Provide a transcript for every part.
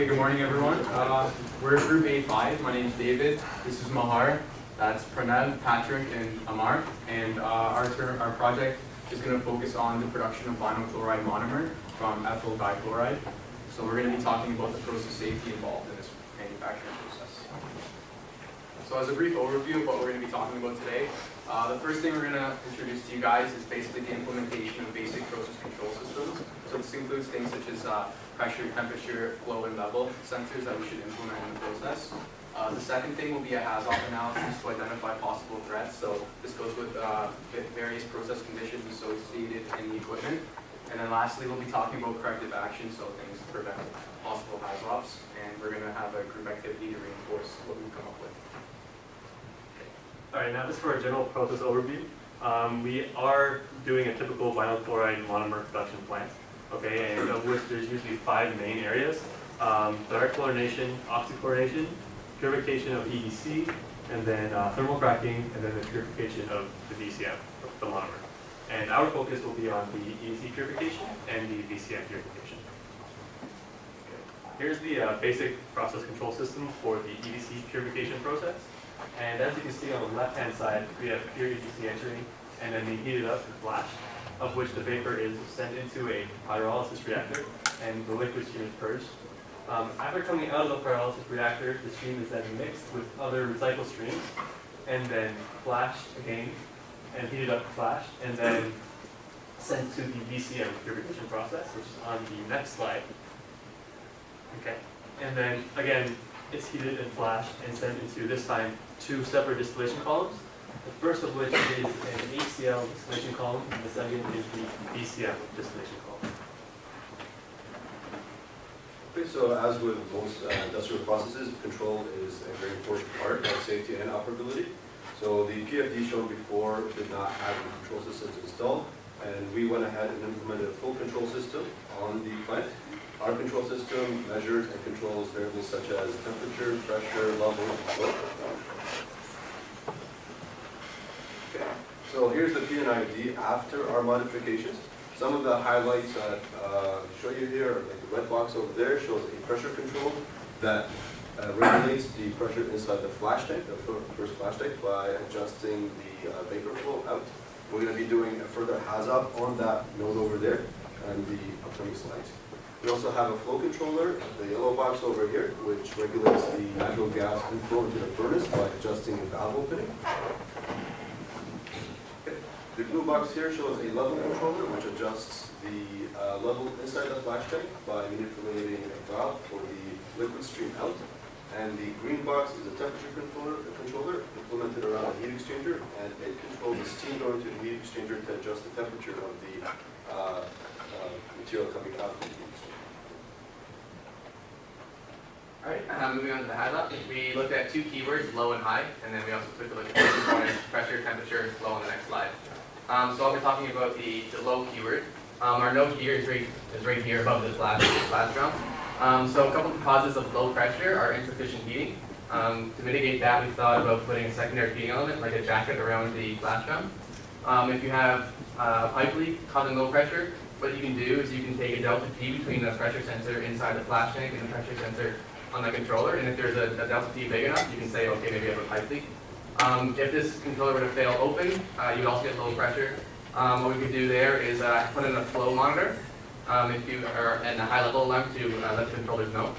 Okay, good morning everyone. Uh, we're group A5. My name is David. This is Mahar. That's Pranav, Patrick, and Amar. And uh, our, term, our project is going to focus on the production of vinyl chloride monomer from ethyl dichloride. So we're going to be talking about the process safety involved in this manufacturing process. So as a brief overview of what we're going to be talking about today, uh, the first thing we're going to introduce to you guys is basically the implementation of basic process control systems. So this includes things such as uh, pressure, temperature, flow, and level sensors that we should implement in the process. Uh, the second thing will be a HAZOP analysis to identify possible threats. So this goes with uh, various process conditions associated in the equipment. And then lastly, we'll be talking about corrective action, so things to prevent possible HAZOPs. And we're going to have a group activity to reinforce what we've come up with. All right, now just for a general process overview. Um, we are doing a typical vinyl chloride monomer production plant, okay, and of which there's usually five main areas. Um, direct chlorination, oxychlorination, purification of EDC, and then uh, thermal cracking, and then the purification of the VCM, the monomer. And our focus will be on the EDC purification and the VCM purification. Okay. Here's the uh, basic process control system for the EDC purification process. And as you can see on the left-hand side, we have pure EDC entering, and then we heat it up and flash, of which the vapor is sent into a pyrolysis reactor, and the liquid stream is purged. Um, after coming out of the pyrolysis reactor, the stream is then mixed with other recycled streams, and then flashed again, and heated up flashed, and then sent to the VCM purification process, which is on the next slide. Okay, and then again, it's heated and flashed and sent into this time two separate distillation columns. The first of which is an HCl distillation column, and the second is the VCM distillation column. Okay, so as with most uh, industrial processes, control is a very important part of safety and operability. So the PFD shown before did not have the control systems installed, and we went ahead and implemented a full control system on the plant. Our control system measures and controls variables such as temperature, pressure, level, and flow. So here's the P&ID after our modifications. Some of the highlights that uh, show you here, like the red box over there, shows a pressure control that uh, regulates the pressure inside the flash tank, the first flash tank, by adjusting the uh, vapor flow out. We're going to be doing a further HAZOP on that node over there and the upcoming slides. We also have a flow controller, the yellow box over here, which regulates the natural gas inflow into the furnace by adjusting the valve opening. The blue box here shows a level controller, which adjusts the uh, level inside the flash tank by manipulating a valve for the liquid stream out. And the green box is a temperature controller, a controller implemented around a heat exchanger, and it controls the steam going to the heat exchanger to adjust the temperature of the uh, uh, material coming out of the heat exchanger. All right, uh, moving on to the HAZOP. We looked at two keywords, low and high, and then we also took a look at pressure, temperature, and flow on the next slide. Um, so I'll be talking about the, the low keyword. Um, our node here is right, is right here above this last, this last drum. Um, so a couple of causes of low pressure are insufficient heating. Um, to mitigate that, we thought about putting a secondary heating element, like a jacket around the flash drum. Um, if you have uh, pipe leak causing low pressure, what you can do is you can take a delta P between the pressure sensor inside the flash tank and the pressure sensor on the controller, and if there's a, a delta T big enough, you can say, okay, maybe I have a pipe leak. Um, if this controller were to fail open, uh, you would also get low pressure. Um, what we could do there is uh, put in a flow monitor um, if you are at a high level alarm to uh, let the controllers know.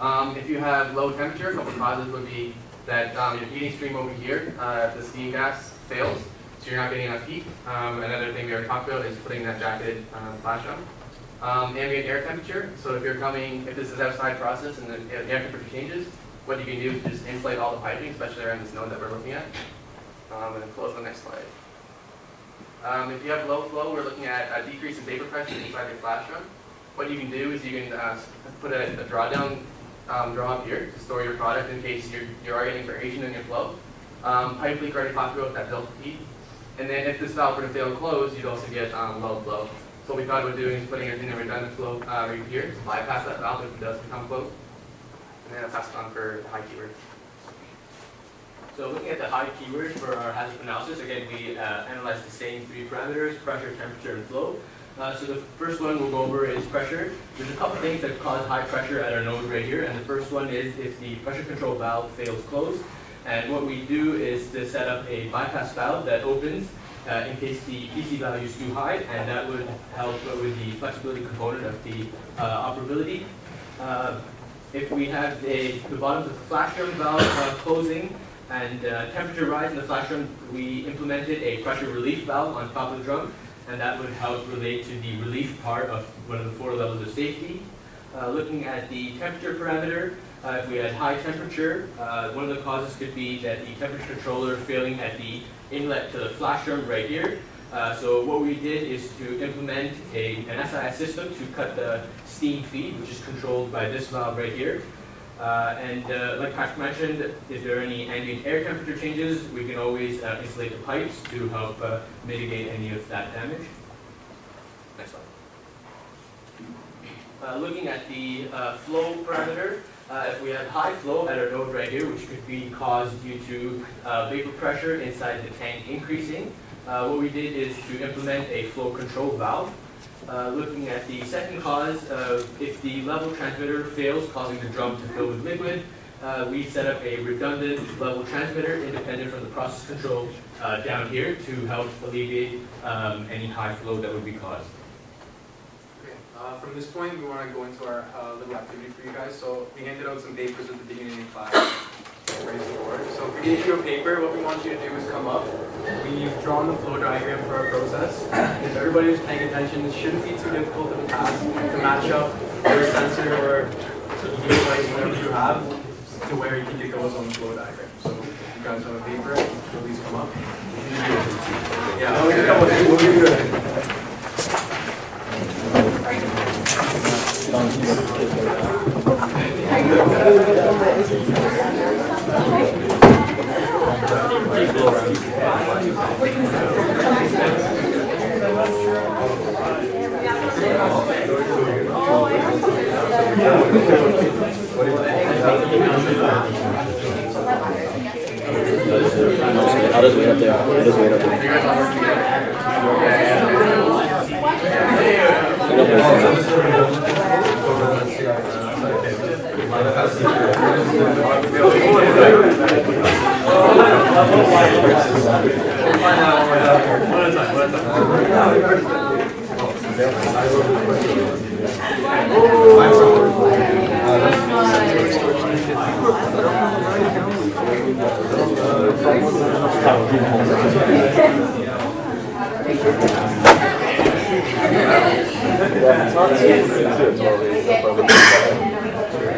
Um, if you have low temperature, a couple causes would be that um, your heating stream over here, uh, the steam gas fails, so you're not getting enough heat. Um, another thing we already talked about is putting that jacketed uh, flash on. Ambient air temperature, so if you're coming, if this is outside process and the air temperature changes, what you can do is just insulate all the piping, especially around this node that we're looking at. Um, and then close the next slide. Um, if you have low flow, we're looking at a decrease in vapor pressure inside flash drum. What you can do is you can uh, put a, a drawdown um, draw up here to store your product in case you're, you are getting variation in your flow. Um, pipe leak already talked about that delta T. And then if this valve were to fail closed, you'd also get um, low flow. So what we thought about doing is putting it in a redundant flow uh, right here to bypass that valve if it does become closed. And then I'll pass it on for the high keyword. So looking at the high keywords for our hazard analysis, again, we uh, analyzed the same three parameters, pressure, temperature, and flow. Uh, so the first one we'll go over is pressure. There's a couple things that cause high pressure at our node right here, and the first one is if the pressure control valve fails closed. And what we do is to set up a bypass valve that opens uh, in case the PC value is too high, and that would help with the flexibility component of the uh, operability. Uh, if we have a, the bottom of the flash drum valve uh, closing and uh, temperature rise in the flash drum, we implemented a pressure relief valve on top of the drum, and that would help relate to the relief part of one of the four levels of safety. Uh, looking at the temperature parameter, uh, if we had high temperature, uh, one of the causes could be that the temperature controller failing at the inlet to the flash drum right here. Uh, so what we did is to implement a, an SIS system to cut the steam feed, which is controlled by this valve right here. Uh, and uh, like Patrick mentioned, if there are any ambient air temperature changes, we can always uh, insulate the pipes to help uh, mitigate any of that damage. Next slide. Uh, looking at the uh, flow parameter, if we have high flow at our node right here, which could be caused due to vapor pressure inside the tank increasing, what we did is to implement a flow control valve. Uh, looking at the second cause, uh, if the level transmitter fails, causing the drum to fill with liquid, uh, we set up a redundant level transmitter independent from the process control uh, down here to help alleviate um, any high flow that would be caused. Uh, from this point, we want to go into our uh, little activity for you guys. So we handed out some papers at the beginning of class. The board. So if we gave you a paper, what we want you to do is come up. We've drawn the flow diagram for our process. If everybody was paying attention, it shouldn't be too difficult of a task to match up your sensor or EV device, whatever you have, to where you think it goes on the flow diagram. So if you guys have a paper, please come up. Yeah, gonna come with We'll give you a- I'll just wait up there. I'll just wait up there. One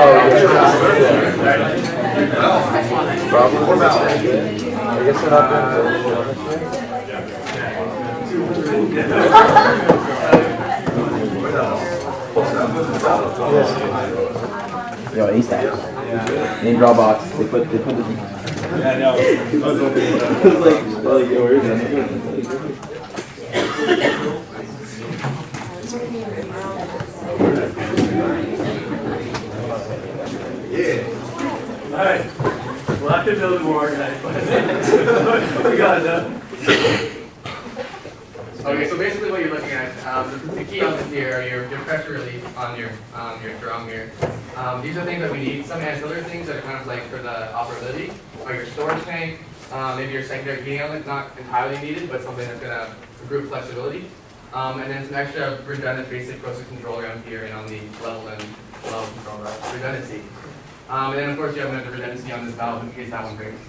at a time. I guess they're not doing Yo, ASAP. Name Dropbox. They put they put the. Yeah, I know. I was hoping for that. It's like, like, yo, is it? Alright, we'll have to build more we got enough. Okay, so basically what you're looking at, um, the- key elements here are your, your pressure relief on your, um, your drum here. Um, these are things that we need, some ancillary things that are kind of like for the operability, or your storage tank, um, maybe your secondary heating element, not entirely needed, but something that's gonna improve flexibility. Um, and then some extra redundant basic process control around here and on the level and level control, redundancy. Um, and then of course you have another redundancy on this valve in case that one breaks.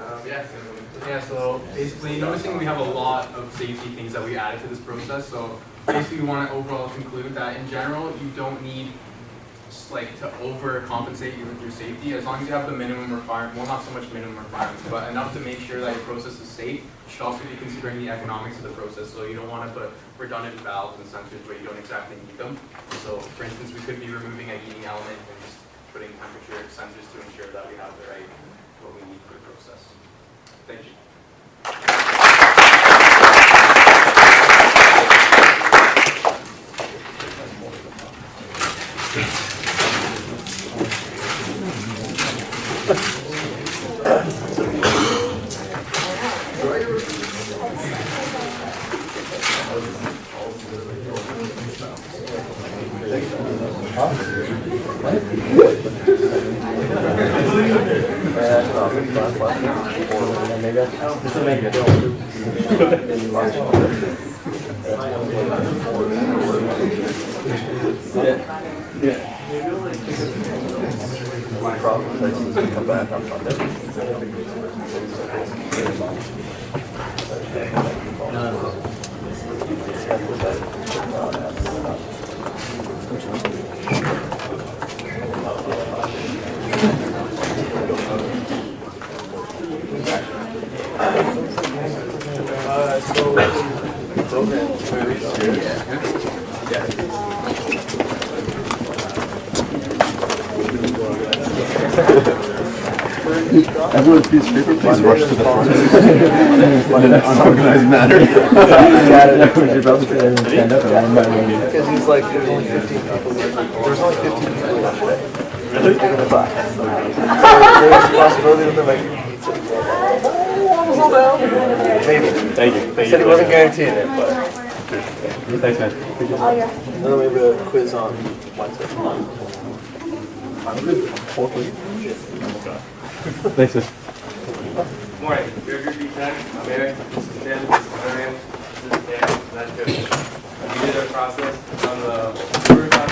Um, yeah, so- Yeah, so basically, noticing we have a lot of safety things that we added to this process, so basically we want to overall conclude that in general, you don't need like to overcompensate you with your safety, as long as you have the minimum requirement, well, not so much minimum requirements, but enough to make sure that your process is safe, you should also be considering the economics of the process, so you don't wanna put redundant valves and sensors where you don't exactly need them. So, for instance, we could be removing a heating element and just putting temperature sensors to ensure that we have the right, what we need for the process. Thank you. This will make it. Come back on Monday. Thank you. Everyone please paper, please rush to the front. In an unorganized manner. Because he's like, there's only 15 people. There's only 15 people yesterday. Really? In the class. So there's a possibility that there might be pizza. Maybe. Thank you. He said he wasn't guaranteeing it, but. Thanks, man. Oh And then we have a quiz on Wednesday. Thanks, man. Morning, Group B10, I'm Eric, this is this is this is Dan, that's. We did our process on the on.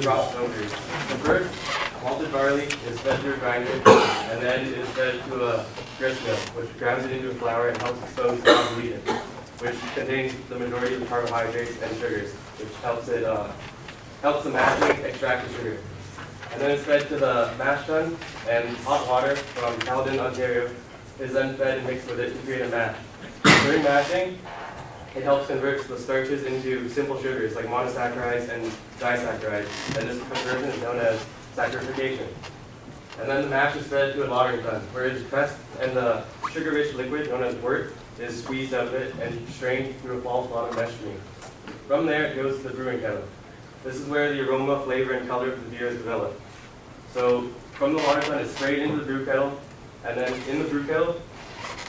The. The first, malted barley is fed a grinder, and then fed to a grist mill, which grounds it into a flour and helps expose the gluten, which contains the majority of carbohydrates and sugars, which helps it, uh, helps the mashing extract the sugar. And then it's fed to the mash tun, and hot water from Caledon, Ontario, is then fed and mixed with it to create a mash. During mashing, it helps convert the starches into simple sugars like monosaccharides and disaccharides, and this conversion is known as saccharification. And then the mash is fed to a lautering tun, where it is pressed and the sugar-rich liquid known as wort is squeezed out of it and strained through a false bottom mesh stream. From there, it goes to the brewing kettle. This is where the aroma, flavor, and color of the beer is developed. So from the lauter tun, it's sprayed into the brew kettle, and then in the brew kettle,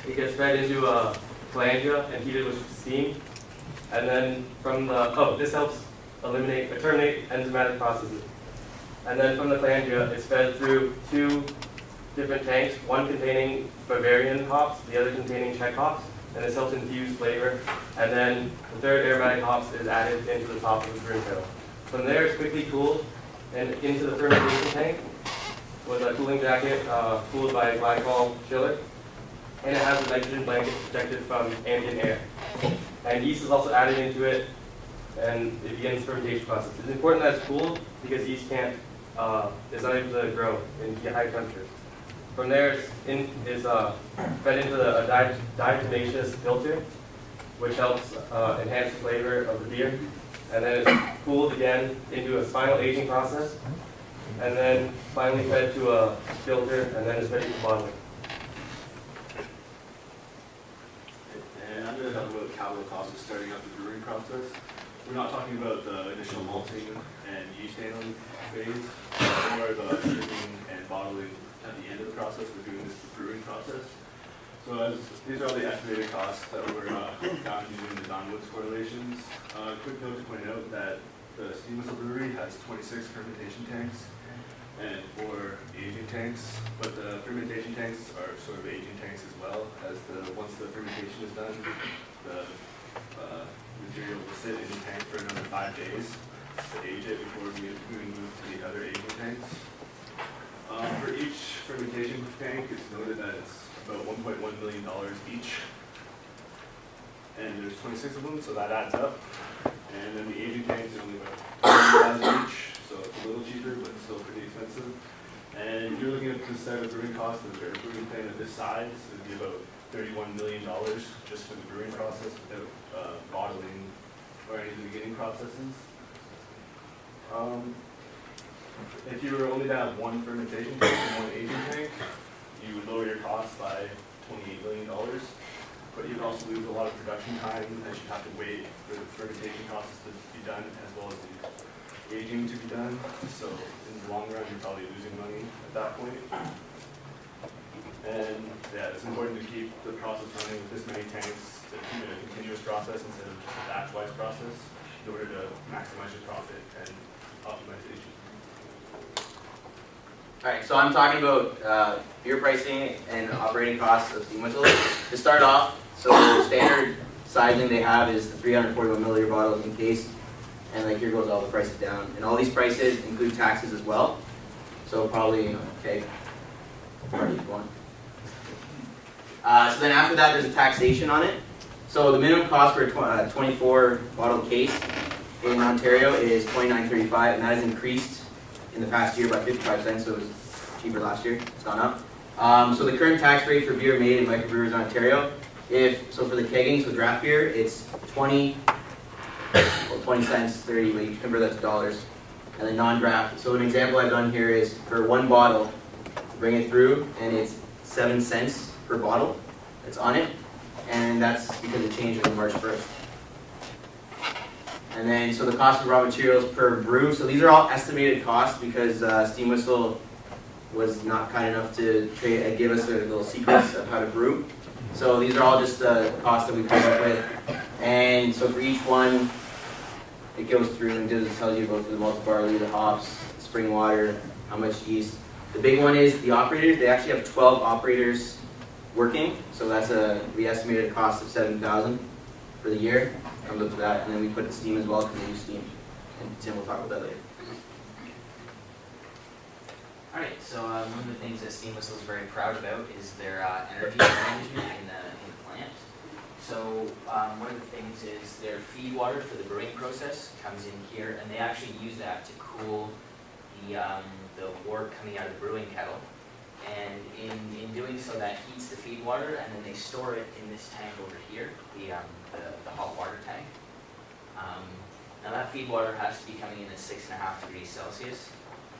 it gets fed into a phalangia and heated with steam. And then from the, oh, this helps eliminate, or terminate enzymatic processes. And then from the phalangia, it's fed through two different tanks, one containing Bavarian hops, the other containing Czech hops, and this helps infuse flavor. And then the third aromatic hops is added into the top of the brew kettle. From there, it's quickly cooled and into the fermentation tank with a cooling jacket uh, cooled by a glycol chiller. And it has a nitrogen blanket protected from ambient air. And yeast is also added into it, and it begins fermentation process. It's important that it's cooled because yeast can't, uh, is not able to grow in high temperatures. From there, it's in, is uh, fed into the, a di- diatomaceous filter, which helps uh, enhance the flavor of the beer. And then it's cooled again into a final aging process, and then finally fed to a filter, and then it's ready for bottling. And I'm gonna talk about capital cost of starting up the brewing process. We're not talking about the initial malting and yeast handling phase, or the shipping and bottling at the end of the process, we're doing this brewing process. So as, these are the estimated costs that were, uh, found using the Don Woods correlations. Uh, quick note to point out that the Steam Whistle brewery has twenty-six fermentation tanks and four aging tanks, but the fermentation tanks are sort of aging tanks as well, as the, once the fermentation is done, the, uh, material will sit in the tank for another five days to age it before we, we move to the other aging tanks. Um, for each fermentation tank, it's noted that it's about $1.1 million each. And there's 26 of them, so that adds up. And then the aging tanks are only about 1000 each, so it's a little cheaper, but still pretty expensive. And if you're looking at the standard brewing cost of a brewing plant of this size, it would be about $31 million just for the brewing process without uh, bottling or any of the beginning processes. Um, if you were only to have one fermentation tank and one aging tank, you would lower your costs by twenty-eight million dollars. But you'd also lose a lot of production time as you'd have to wait for the fermentation process to be done as well as the aging to be done. So in the long run, you're probably losing money at that point. And yeah, it's important to keep the process running with this many tanks to keep it a continuous process instead of a batch-wise process in order to maximize your profit and optimization. Alright, so I'm talking about uh, beer pricing and operating costs of Steam Whistles. To start off, so the standard sizing they have is the 341 milliliter bottles in case, and like here goes all the prices down. And all these prices include taxes as well. So probably, you know, okay, one. Uh, so then after that, there's a taxation on it. So the minimum cost for a tw- uh, 24 bottle case in Ontario is 29.35, and that has increased in the past year by 55 cents, so it was cheaper last year. It's gone up. Um, so the current tax rate for beer made in microbrewers in Ontario, if so for the kegging, so draft beer, it's 20, well 20 cents, 30, but you convert that to dollars. And then non-draft. So an example I've done here is for one bottle, bring it through, and it's seven cents per bottle that's on it, and that's because it changed on March 1st. And then, so the cost of raw materials per brew, so these are all estimated costs because uh, Steam Whistle was not kind enough to uh, give us their little secrets of how to brew. So these are all just uh, costs that we come up with. And so for each one, it goes through and does tells you about the malt barley, the hops, spring water, how much yeast. The big one is the operators. They actually have 12 operators working, so that's a we estimated a cost of 7,000 for the year. Comes up to that, and then we put steam as well because they use steam. And Tim will talk about that later. Alright, so um, one of the things that Steam Whistle is very proud about is their uh, energy management in the, in the plant. So um, one of the things is their feed water for the brewing process comes in here, and they actually use that to cool the, um, the wort coming out of the brewing kettle. And in, in doing so, that heats the feed water, and then they store it in this tank over here, the, um, the, the hot water tank. Um, now that feed water has to be coming in at six and a half degrees Celsius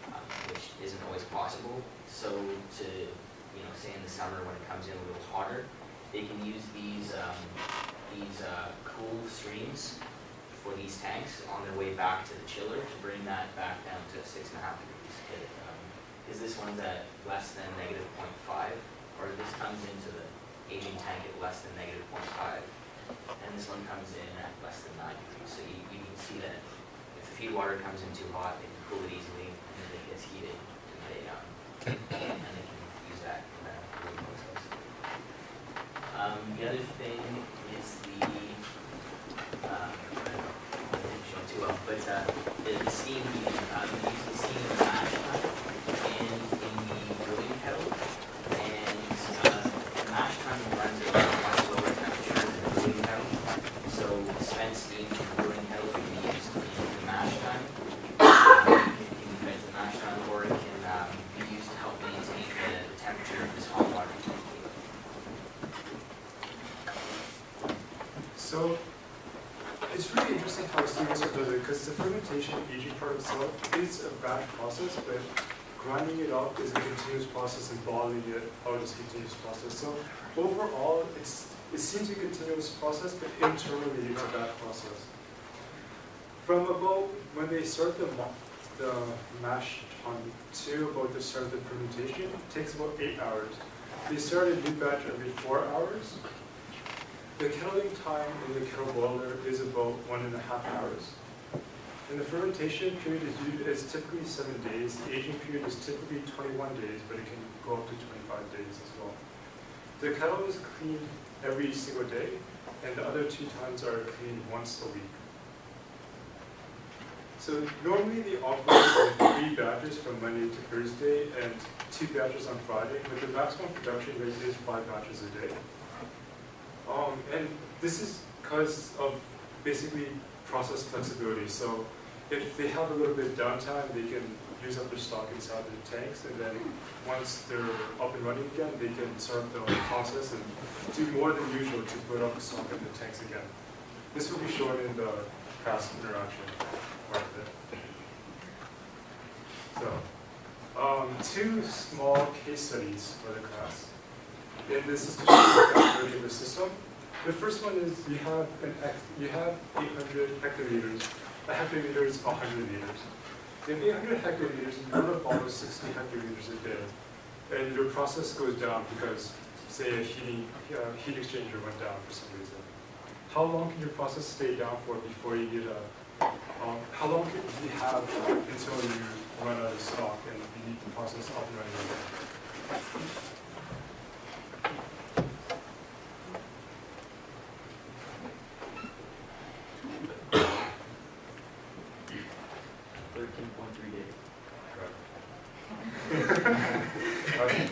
um, which isn't always possible. So to, you know, say in the summer when it comes in a little hotter, they can use these, um, these uh, cool streams for these tanks on their way back to the chiller to bring that back down to six and a half degrees. Because this one's at less than negative 0.5, or this comes into the aging tank at less than negative 0.5, and this one comes in at less than 9 degrees. So you, you can see that if the feed water comes in too hot, they can cool it easily, and then it gets heated, and they, um, and they can use that in the cooling process. Um, the other thing is the, um, I don't know, I didn't show too well, but, uh, the steam heating, um, we use the steam in the mash tun and in the brewing kettle. And, uh, the mash tun runs at a much lower temperature than the brewing kettle. So spent steam from the brewing kettle can be used in the mash tun. Um, It can be fed to the mash tun or it can, um, be used to help maintain the, the temperature of this hot water tank. So it's really interesting how Steam Whistle does it because the fermentation aging it's a batch process, but grinding it up is a continuous process and bottling it out is a continuous process. So overall, it's it seems a continuous process, but internally it's a batch process. From about when they start the the mash tun to about the start of the fermentation, it takes about eight hours. They start a new batch every four hours. The kettling time in the kettle boiler is about one and a half hours. And the fermentation period is, is typically seven days. The aging period is typically 21 days, but it can go up to 25 days as well. The kettle is cleaned every single day, and the other two times are cleaned once a week. So normally they operate with three batches from Monday to Thursday and two batches on Friday, but the maximum production rate is five batches a day. Um, and this is because of basically process flexibility. So if they have a little bit of downtime, they can use up their stock inside their tanks, and then once they're up and running again, they can start the process and do more than usual to put up the stock in the tanks again. This will be shown in the past interaction part of it. So, um, two small case studies for the class. And this is the system. The first one is you have an you have 800 hectoliters. A hectoliter is 100 liters. In 800 hectoliters, you want to borrow 60 hectoliters a day, and your process goes down because, say, a heating, uh, heat exchanger went down for some reason. How long can your process stay down for before you get a, um, how long can you have until you run out of stock and you need the process up and running again? Thirteen point three days. Okay.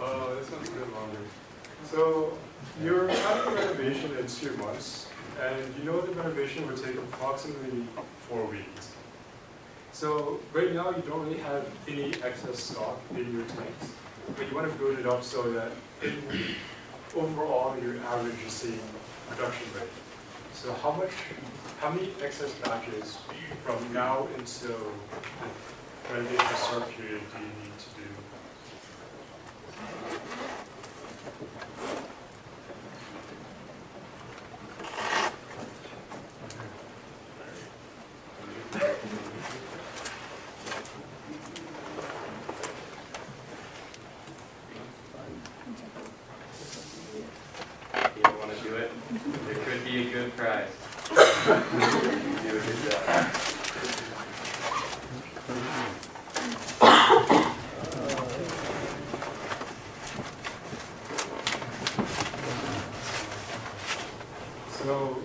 Uh, this one's a bit longer. So you're having a renovation in two months, and you know would take approximately four weeks. So right now, you don't really have any excess stock in your tanks, but you want to build it up so that will, overall, your average is seeing production rate. So how much, how many excess batches from now until the renovation start period do you need to do? If you want to do it, there could be a good prize. Do a good job. So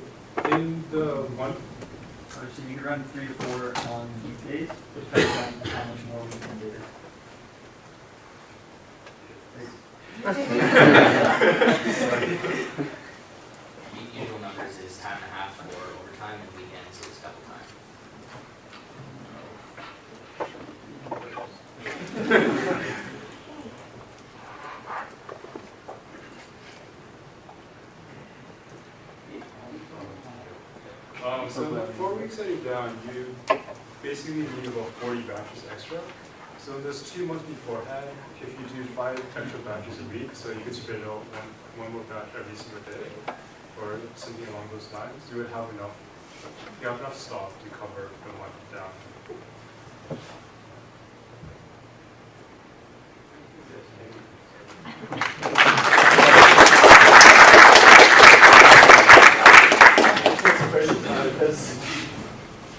in the one, Or so you can run three to four on weekdays, depending on how much more we can do. U- Usual numbers is time and a half for overtime and weekends is double time. um, so the four weeks that you're down, you basically need about forty batches extra. So those two months beforehand, if you do five extra batches a week, so you could spread out one, one more batch every single day, or something along those lines, you would have enough, you have enough stock to cover the month down. Because,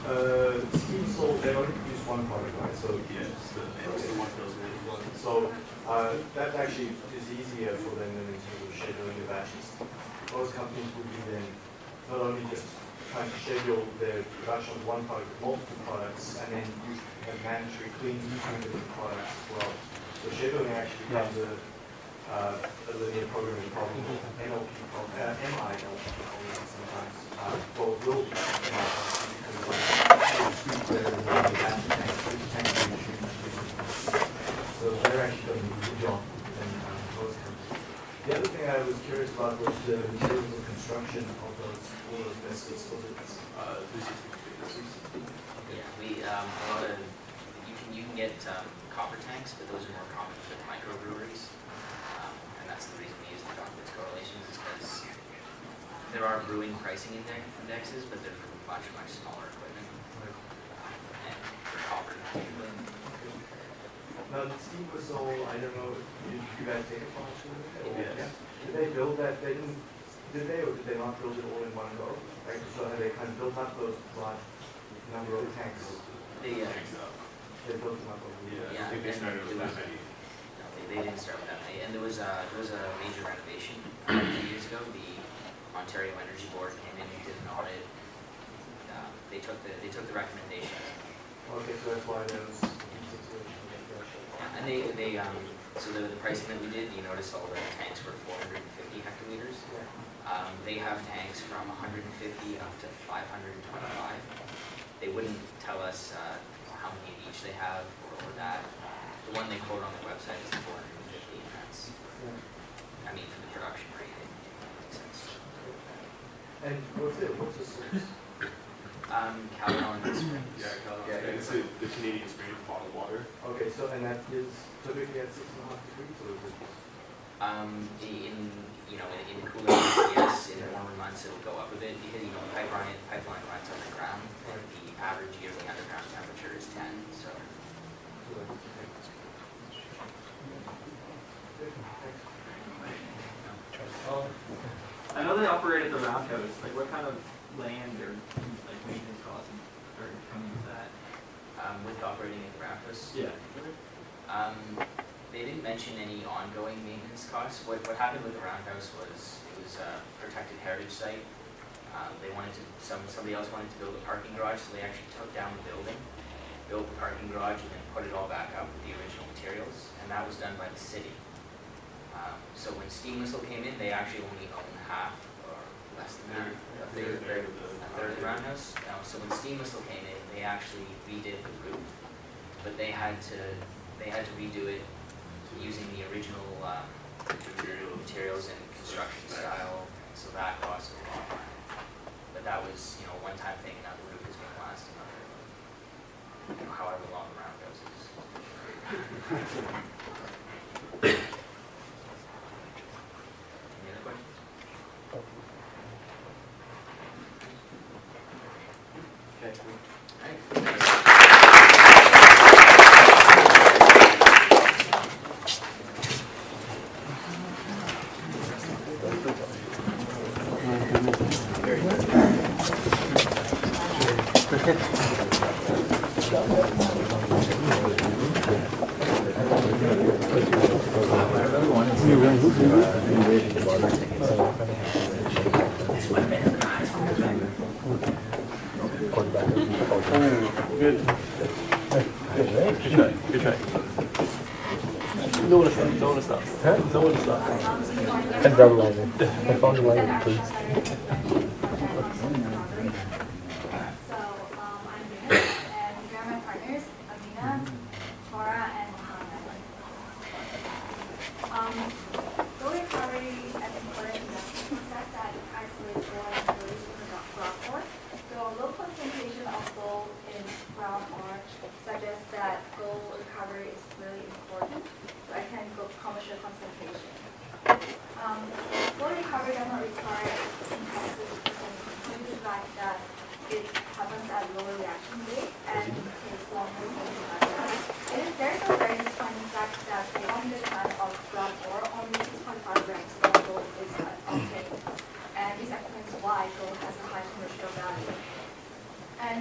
uh, Steam Whistle, they only produce one product, right, so. Yes, the, it's the one that goes with. So, uh, that actually is easier for them than in terms of scheduling the batches. Most companies would be then not only just trying to schedule the production of one product, but multiple products, and then you have mandatory clean between different products as well. So scheduling actually becomes a, uh, a linear programming problem, NLP problem, uh, MI NLP problem sometimes. Uh, well, it will be MI because uh, the batch tanks, the tanks are usually so they're actually doing a good job in um, most companies. The other thing I was curious about was the materials of construction of those, all those vessels. Was it, Uh, three sixty. Yeah, we, um, a lot of, you can, you can get, um, copper tanks, but those are more common for the microbreweries. Um, and that's the reason we use the Don Woods correlations is because there are brewing pricing index, indexes, but they're for much, much smaller equipment. And for copper, particularly. Now, the Steam Whistle, I don't know, did you guys take a part in it? or- Yes. yeah? Did they build that, they didn't, did they, or did they not build it all in one go? Like, so have they kind of built up those large number of tanks? They, uh, They built them up over the years? Yeah, I think they started with that many. No, they, they didn't start with that many, and there was a, there was a major renovation uh, two years ago, the Ontario Energy Board came in and did an audit. Uh, They took the, they took the recommendation, Okay, so that's why those situations like that. And they, they, um, so the, the pricing that we did, you notice all the tanks were four hundred and fifty hectoliters. Um, they have tanks from hundred and fifty up to five hundred and twenty-five. they wouldn't tell us, uh, how many of each they have or, or that. The one they quote on their website is four hundred and fifty, and that's, I mean, for the production rate, it it makes sense. And what's it, what's the source? Um, Caledon Springs. Yeah, Yeah, and it's the the Canadian spring of bottled water. Okay, so, and that is typically at six and a half degrees, or is it? Um, the- in, you know, in, in cooler months, yes, in warmer months, it'll go up a bit, because, you know, the pipeline, pipeline runs underground, and the average yearly underground temperature is ten, so. so Um, I know they operate at the roundhouse, like what kind of land or like maintenance costs are coming with that? Um, with operating at the Raptors, Yeah. Um, they didn't mention any ongoing maintenance costs. What, what happened with the roundhouse was, it was a protected heritage site. Um, they wanted to, some, somebody else wanted to build a parking garage, so they actually took down the building, built the parking garage, and then put it all back up with the original materials, and that was done by the city. Um, so when Steam Whistle came in, they actually only owned half, less than that, a third, third, a third of the roundhouse. Uh, so when Steam Whistle came in, they actually redid the roof, but they had to, they had to redo it using the original, um, materials and construction style, so that cost a lot. But that was, you know, a one-time thing, and now the roof is gonna last another, you know, however long the roundhouse is.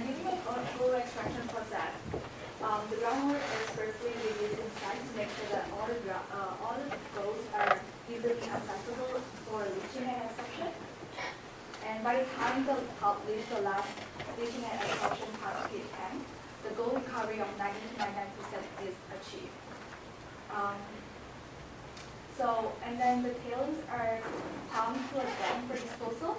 And using a gold gold extraction process, um, the groundwater is firstly released inside to make sure that all the, uh, all the golds are easily accessible for leaching and extraction. And by the time the pulp reaches the last leaching and absorption part of the tank, the gold recovery of 90 to 99% is achieved. Um, so, and then the tailings are pumped to a dam for disposal.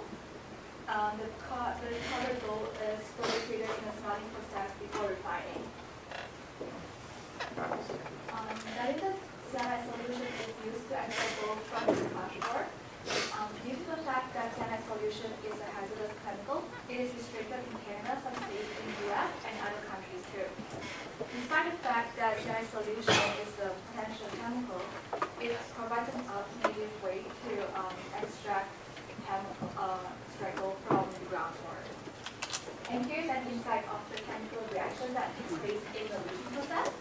Um, the, co- the recovered gold is fully treated in a smelting process before refining. Um, that is the cyanide solution is used to extract gold from the ore. Um, due to the fact that cyanide solution is a hazardous chemical, it is restricted in Canada, some states in the US, and other countries too. Despite the fact that cyanide solution is a potential chemical, it provides an alternative way to um, extract chemical, uh, gold from the groundwater. And here's an insight of the chemical reaction that takes place in the leaching process.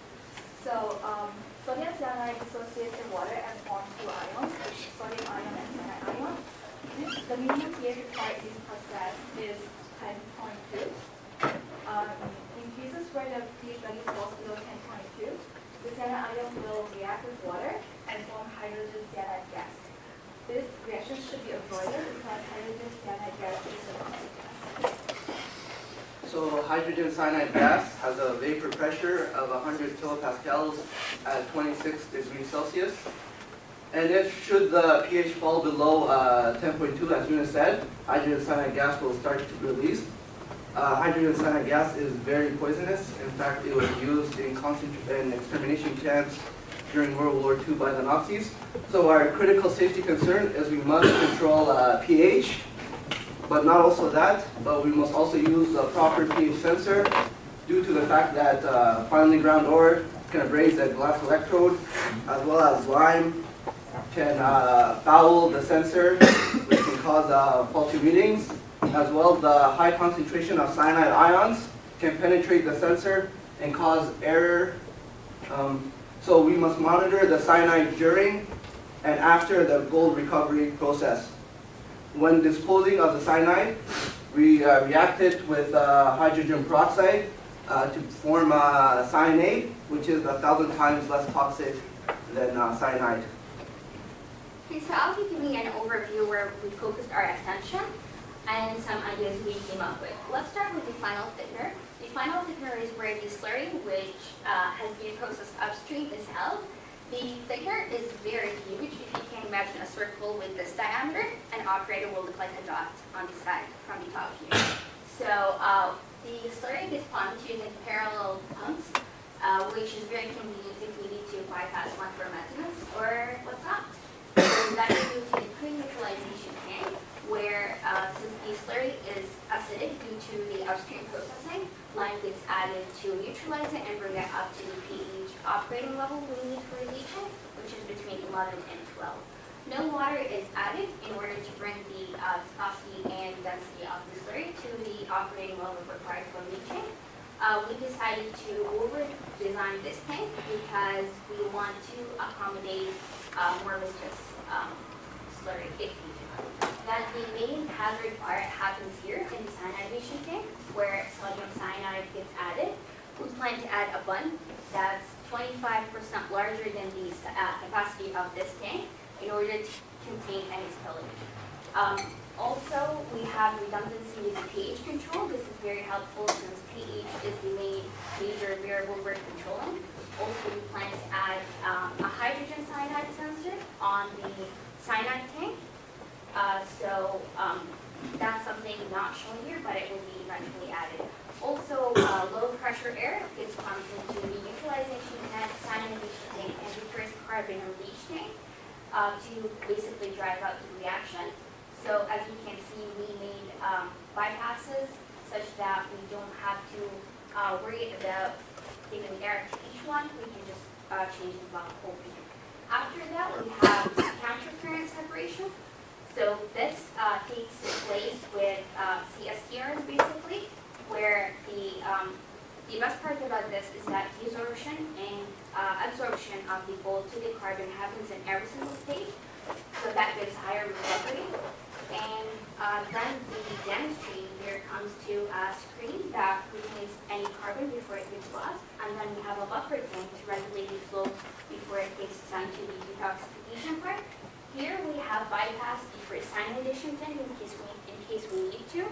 So um, sodium cyanide dissociates in water and forms two ions, sodium ion and cyanide ion. This, the minimum pH required in this process is 10.2. Um, in cases where the pH value falls below 10.2, the cyanide ion will react with water and form hydrogen cyanide gas. This reaction should be avoided because hydrogen cyanide gas is a. So hydrogen cyanide gas has a vapor pressure of 100 kilopascals at 26 degrees Celsius. And if should the pH fall below uh, 10.2, as Yuna said, hydrogen cyanide gas will start to release. uh, hydrogen cyanide gas is very poisonous. In fact, it was used in in extermination camps during World War II by the Nazis. So our critical safety concern is we must control uh, pH, but not also that, but we must also use a proper pH sensor due to the fact that uh, finely ground ore can abrade the glass electrode, as well as lime can uh, foul the sensor, which can cause uh, faulty readings, as well the high concentration of cyanide ions can penetrate the sensor and cause error. Um, so we must monitor the cyanide during and after the gold recovery process. When disposing of the cyanide, we uh, react it with uh, hydrogen peroxide uh, to form uh, cyanate, which is a thousand times less toxic than uh, cyanide. Okay, so I'll be giving an overview where we focused our attention and some ideas we came up with. Let's start with the final thickener. The final thickener is where the slurry, which uh, has been processed upstream, is held. The thickener is very huge. If you can imagine a circle with this diameter, an operator will look like a dot on the side from the top here. So uh, the slurry gets pumped using parallel pumps, uh, which is very convenient if we need to bypass one for maintenance or what's not. So that is due to the pre-neutralization tank, where uh, since the slurry is acidic due to the upstream processing, lime gets added to neutralize it and bring it up to the pH operating level we need for leaching, which is between 11 and 12. No water is added in order to bring the uh, viscosity and density of the slurry to the operating level required for leaching. Uh, we decided to over-design this tank because we want to accommodate uh, more viscous um, slurry. That the main hazard fire happens here in the cyanidation tank where sodium cyanide gets added. We plan to add a bund that's 25% larger than the uh, capacity of this tank in order to contain any spillage. Um, also, we have redundancy with the pH control. This is very helpful since pH is the main major variable we're controlling. Also, we plan to add um, a hydrogen cyanide sensor on the cyanide tank. Uh, so um, that's something not shown here, but it will be eventually added. Also, uh, low pressure air is pumped into the neutralization tank, cyanidation tank, and the first carbon leach tank uh, to basically drive out the reaction. So as you can see, we made um, bypasses such that we don't have to uh, worry about giving air to each one. We can just uh, change the block opening. After that, we have counter current separation. So this uh, takes place with uh, CSTRs basically, where the um, the best part about this is that desorption and uh, absorption of the gold to the carbon happens in every single stage. So that gives higher recovery. And uh, then the downstream here comes to a screen that contains any carbon before it gets lost. And then we have a buffer tank to regulate the flow before it gets sent to the detoxification part. Here we have bypassed the first cyanidation tank in case we, in case we need to.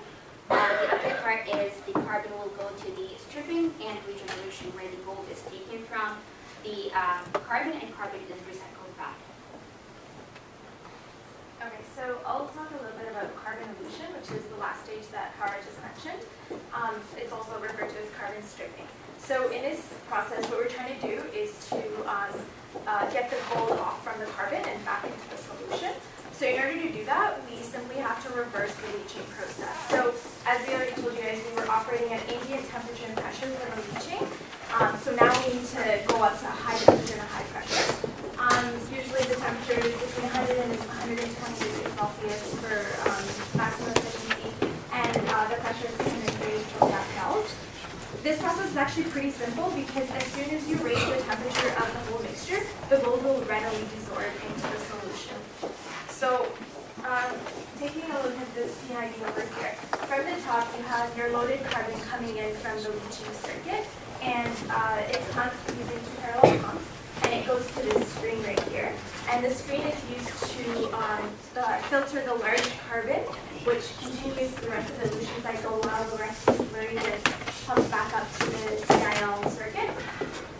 Uh, the other part is the carbon will go to the stripping and regeneration where the gold is taken from the uh, carbon and carbon is recycled back. Okay, so I'll talk a little bit about carbon elution, which is the last stage that Howard just mentioned. Um, it's also referred to as carbon stripping. So in this process, what we're trying to do is to um, uh, get the gold off from the carbon and back into the solution. So in order to do that, we simply have to reverse the leaching process. So as we already told you guys, we were operating at ambient temperature and pressure for the leaching. Um, so now we need to go up to high temperature and high pressure. Um, usually the temperature is between 100 and 120 degrees Celsius for um, maximum efficiency, and uh, the pressure is 630 kilopascals. This process is actually pretty simple because as soon as you raise the temperature of the whole mixture, the gold will readily desorb into the solution. So, um, taking a look at this PID over here, from the top you have your loaded carbon coming in from the leaching circuit, and uh, it's pumped using two parallel pumps, and it goes to this screen right here. And the screen is used to um, uh, filter the large carbon, which continues the rest of the elution cycle while the rest of the slurry gets pumped back up to the CIL circuit.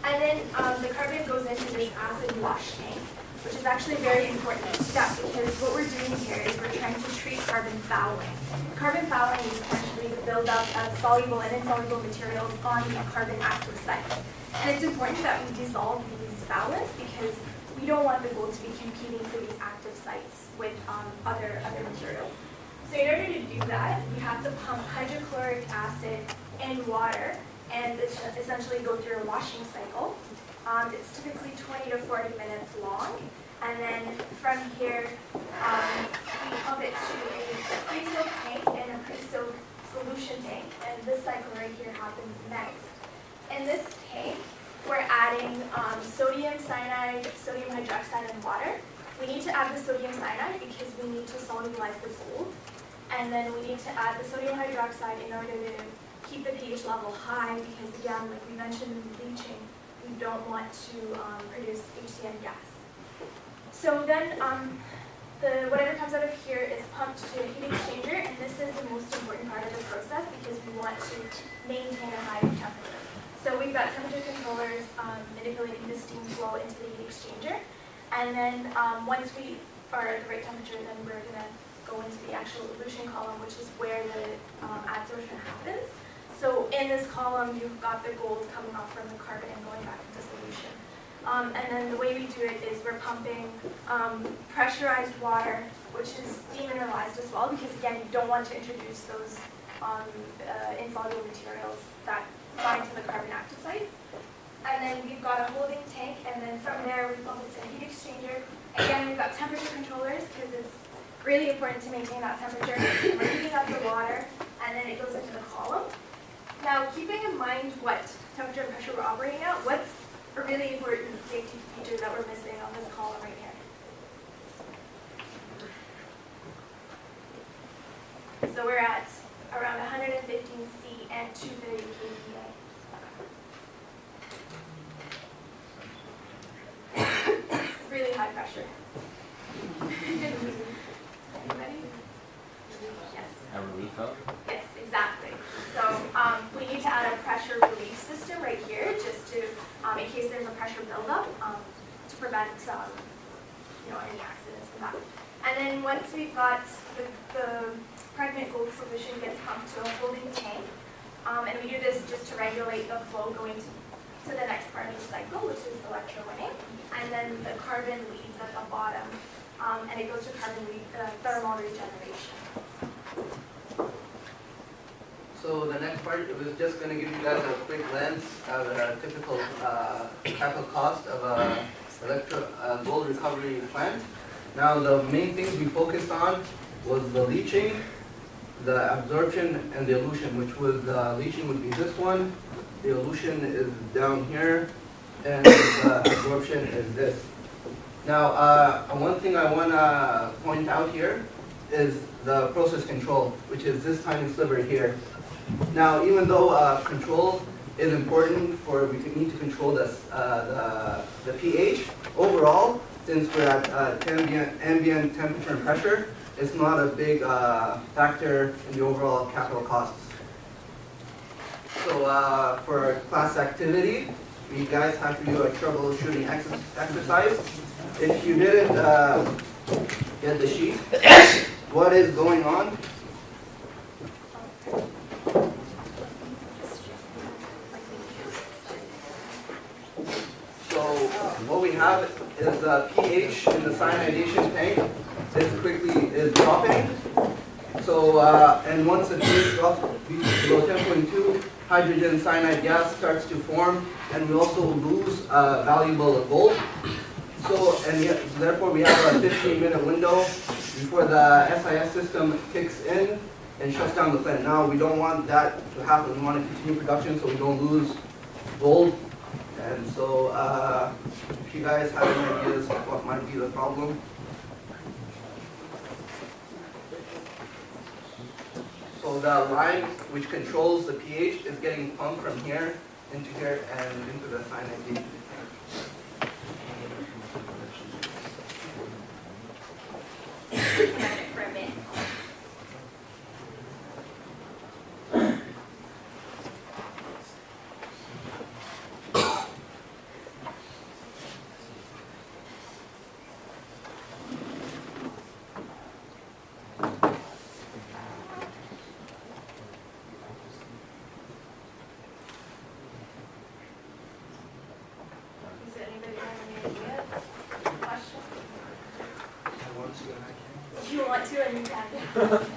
And then um, the carbon goes into this acid wash tank which is actually a very important step because what we're doing here is we're trying to treat carbon fouling. Carbon fouling is essentially the buildup of soluble and insoluble materials on the carbon active sites. And it's important that we dissolve these phthalates because we don't want the gold to be competing for these active sites with um, other, other materials. So in order to do that, you have to pump hydrochloric acid and water and essentially go through a washing cycle. Um, it's typically 20 to 40 minutes long. And then from here, um, we pump it to a pre-soak tank and a pre-soak solution tank. And this cycle right here happens next. In this tank, we're adding um, sodium cyanide, sodium hydroxide, and water. We need to add the sodium cyanide because we need to solubilize the gold. And then we need to add the sodium hydroxide in order to keep the pH level high because again, like we mentioned in leaching, we don't want to um, produce HCN gas. So then um, the, whatever comes out of here is pumped to a heat exchanger and this is the most important part of the process because we want to maintain a high temperature. So we've got temperature controllers um, manipulating the steam flow into the heat exchanger and then um, once we are at the right temperature then we're going to go into the actual elution column which is where the um, adsorption happens. So in this column, you've got the gold coming off from the carbon and going back into solution. Um, and then the way we do it is we're pumping um, pressurized water, which is demineralized as well, because again, you don't want to introduce those um, uh, insoluble materials that bind to the carbon active sites. And then we've got a holding tank, and then from there we pump it to a heat exchanger. Again, we've got temperature controllers, because it's really important to maintain that temperature. We're heating up the water, and then it goes into the column. Now, keeping in mind what temperature and pressure we're operating at, what's a really important safety feature that we're missing on this column right here? So we're at around 115 C and 230 kPa. really high pressure. A relief valve? Yes, exactly. So um, we need to add a pressure relief system right here, just to, um, in case there's a pressure buildup, um, to prevent, um, you know, any accidents from that. And then once we've got the, the pregnant gold solution gets pumped to a holding tank, um, and we do this just to regulate the flow going to, to the next part of the cycle, which is electrowinning. And then the carbon leaves at the bottom, um, and it goes to carbon re uh, thermal regeneration. So the next part, was just going to give you guys a quick glance of a typical uh, capital cost of a electro uh, gold recovery plant. Now the main things we focused on was the leaching, the absorption, and the elution, which was the leaching would be this one, the elution is down here, and the absorption is this. Now, uh, one thing I want to point out here is the process control, which is this tiny sliver here. Now, even though uh, control is important for, we need to control this, uh, the, the pH, overall, since we're at uh, ambient, ambient temperature and pressure, it's not a big uh, factor in the overall capital costs. So uh, for class activity, you guys have to do a troubleshooting ex exercise. If you didn't uh, get the sheet, what is going on So what we have is the pH in the cyanidation tank is quickly is dropping. So uh, and once the pH drops below 10.2, hydrogen cyanide gas starts to form, and we also lose uh, valuable gold. So and yet, therefore we have a 15 minute window before the SIS system kicks in and shuts down the plant. Now we don't want that to happen. We want to continue production so we don't lose gold and so uh, if you guys have any ideas of what might be the problem, So the lime which controls the pH is getting pumped from here into here and into the cyanide. Can for a minute? Ha ha ha.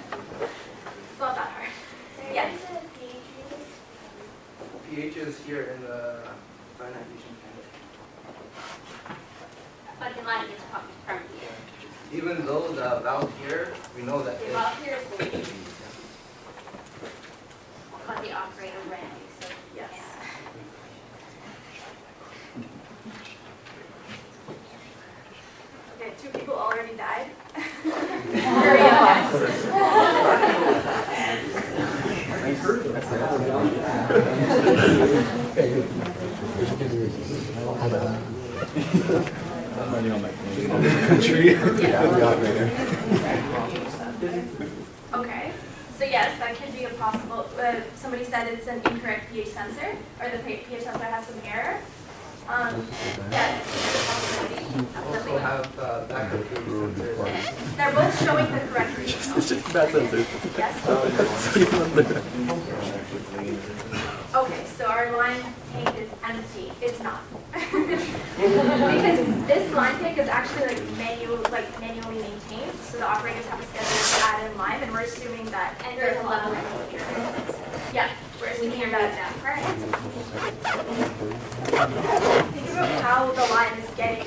Think about how the lime is getting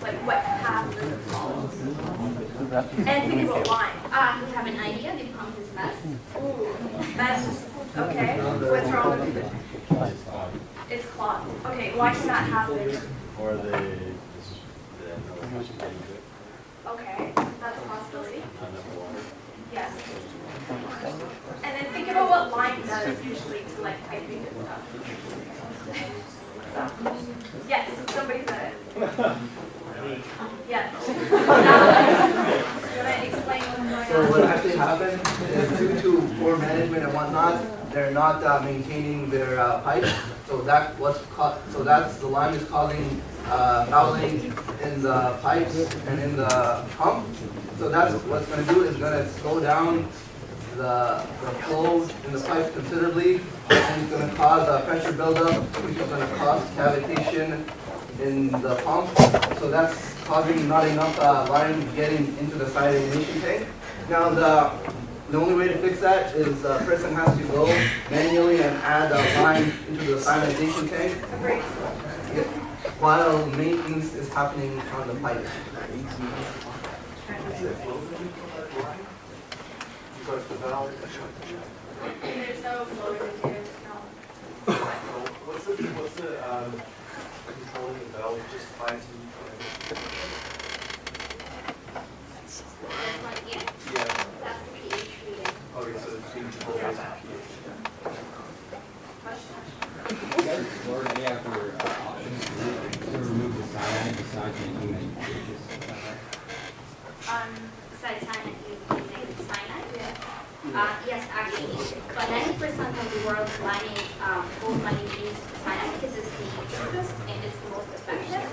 like what path does? And think about lime. Uh, we have an idea, the pump is. Ooh, that's, okay, what's wrong with it? It's clogged. Okay, why can that happen? Or they, Okay, that's a possibility. Yes. And then think about what lime does usually to like piping and stuff. Yes, somebody said it. Yes. Gonna explain what's So going what on? actually happened is due to poor management and whatnot, they're not uh, maintaining their uh, pipes. So that what's so that's the lime is causing uh, fouling in the pipes and in the pump. So that's what's going to do is going to slow down the, the flow in the pipe considerably, and it's going to cause a pressure buildup, which is going to cause cavitation in the pump. So that's causing not enough uh, lime getting into the side tank. Now, the, the only way to fix that is the person has to go manually and add a lime into the ionization tank Great. while maintenance is happening on the pipe. Valve, There's no flow indicator, no. what's the, what's the, um, controlling the valve, just fine to, This one here, yeah, that's the pH reading. okay, so it's being controlled by pH. You guys explored any other uh, options to remove the cyanide besides making them pHs? Um, besides cyanide, you can make cyanide. Uh, yes, actually, but ninety percent of the world's mining, um, gold mining use cyanide because it's the cheapest and it's the most effective.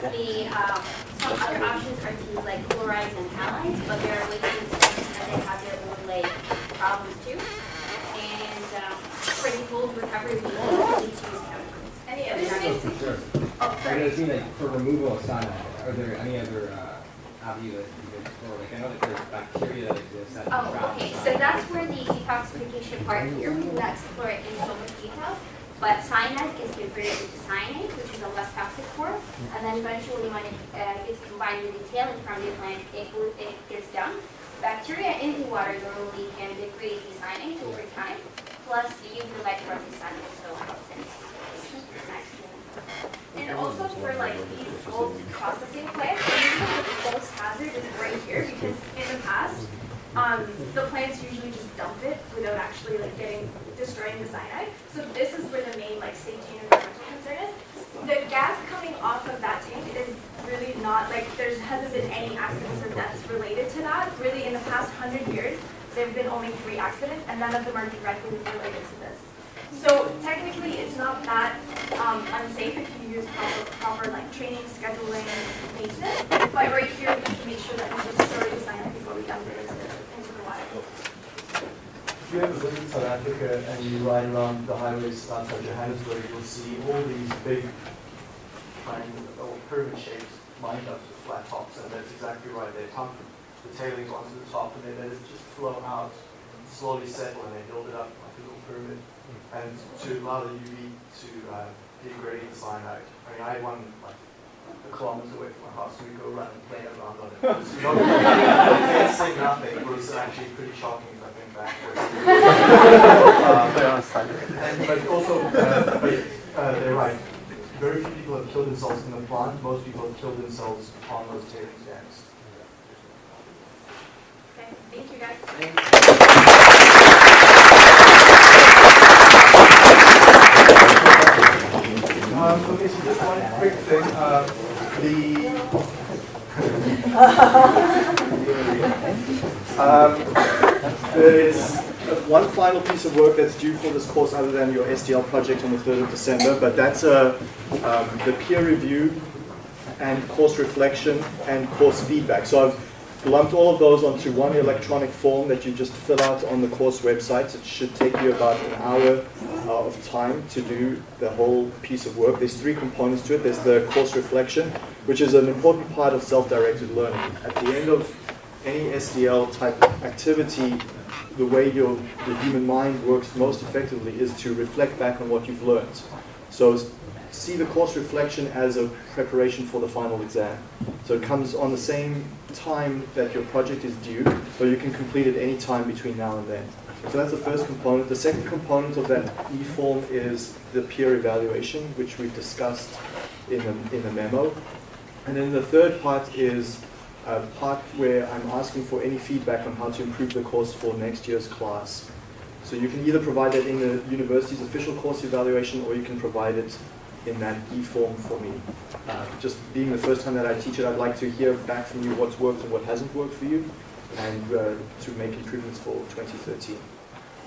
The, um, some other options are to use like chlorides and halides, but they're way too expensive and they have their own like problems too. And, um, for the gold recovery, we need to use chemicals. Any other things? Sure. Oh, So sorry. it seems like for removal of cyanide, are there any other uh, avenue that you could explore? Like I know that there's bacteria that exists that Oh, trap okay, so cyanide. that's where the detoxification part here, we will not explore it in so much detail. But cyanide is converted into cyanate, which is a less toxic form. And then eventually when it uh, with the tailing from the plant, it it gets dumped. Bacteria in the water normally can degrade the cyanate over time. Plus the UV light from the sun also helps in And also for like these old processing plants, usually the false hazard is right here because in the past, um, the plants usually just dump it without actually like getting, destroying the cyanide. So this is where the main like safety and environmental concern is. The gas coming off of that tank is really not, like, there hasn't been any accidents or deaths related to that. Really, in the past hundred years, there've been only three accidents and none of them are directly related to this. So technically, it's not that um, unsafe if you use proper, proper like training, scheduling, maintenance. But right here, we have to make sure that we destroy the cyanide before we dump it into the, into the water. If you ever visit South Africa and you ride around the highways outside Johannesburg, you'll see all these big kind of pyramid shaped mine dumps with flat tops, and that's exactly right. They pump the tailings onto the top and they let it just flow out, slowly settle, and they build it up like a little pyramid. and to allow the UV to uh, degrade the cyanide. I mean, I had one like a kilometer away from my house, so we go around and play around on it. It was not, you can't say nothing, but it was actually pretty shocking if I think back. um, and, but also, uh, but, uh, they're right. Very few people have killed themselves in the plant. Most people have killed themselves on those tailings dams. Okay, thank you guys. Um, okay, so just one quick thing. Uh, the um, there's one final piece of work that's due for this course other than your SDL project on the 3rd of December, but that's a, um, the peer review and course reflection and course feedback. So I've lumped all of those onto one electronic form that you just fill out on the course website. It should take you about an hour uh, of time to do the whole piece of work. There's three components to it. There's the course reflection, which is an important part of self-directed learning. At the end of any SDL type activity, the way your the human mind works most effectively is to reflect back on what you've learned. So see the course reflection as a preparation for the final exam. So it comes on the same time that your project is due, so you can complete it any time between now and then. So that's the first component. The second component of that e-form is the peer evaluation, which we've discussed in the, in the memo. And then the third part is a part where I'm asking for any feedback on how to improve the course for next year's class. So you can either provide that in the university's official course evaluation or you can provide it in that e-form for me. Uh, just being the first time that I teach it, I'd like to hear back from you what's worked and what hasn't worked for you and uh, to make improvements for 2013.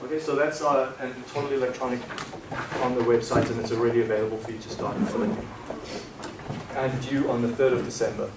Okay, so that's uh, totally electronic on the website and it's already available for you to start filling. And due on the 3rd of December.